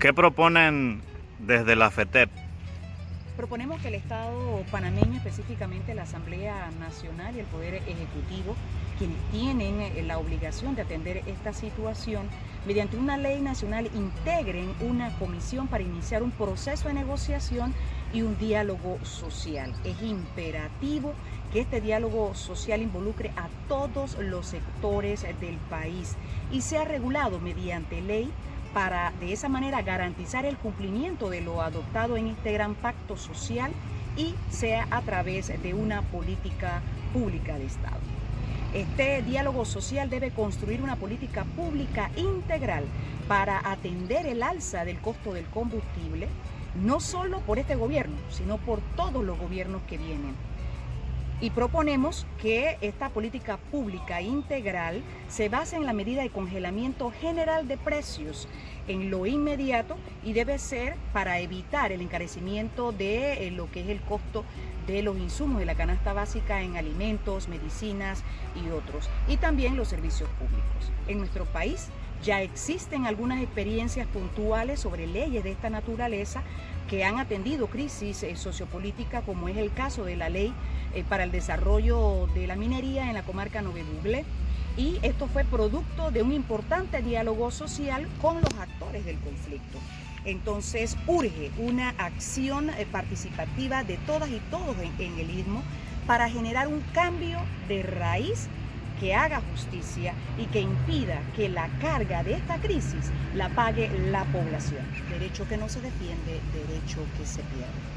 ¿Qué proponen desde la FETEP? Proponemos que el Estado panameño, específicamente la Asamblea Nacional y el Poder Ejecutivo, quienes tienen eh, la obligación de atender esta situación, mediante una ley nacional integren una comisión para iniciar un proceso de negociación y un diálogo social. Es imperativo que este diálogo social involucre a todos los sectores del país y sea regulado mediante ley para de esa manera garantizar el cumplimiento de lo adoptado en este gran pacto social y sea a través de una política pública de Estado. Este diálogo social debe construir una política pública integral para atender el alza del costo del combustible, no solo por este gobierno, sino por todos los gobiernos que vienen y proponemos que esta política pública integral se base en la medida de congelamiento general de precios en lo inmediato y debe ser para evitar el encarecimiento de eh, lo que es el costo de los insumos de la canasta básica en alimentos, medicinas y otros, y también los servicios públicos. En nuestro país ya existen algunas experiencias puntuales sobre leyes de esta naturaleza que han atendido crisis eh, sociopolítica, como es el caso de la ley eh, para el desarrollo de la minería en la comarca Nove Buglé. Y esto fue producto de un importante diálogo social con los actores del conflicto. Entonces urge una acción eh, participativa de todas y todos en el Istmo para generar un cambio de raíz que haga justicia y que impida que la carga de esta crisis la pague la población. Derecho que no se defiende, derecho que se pierde.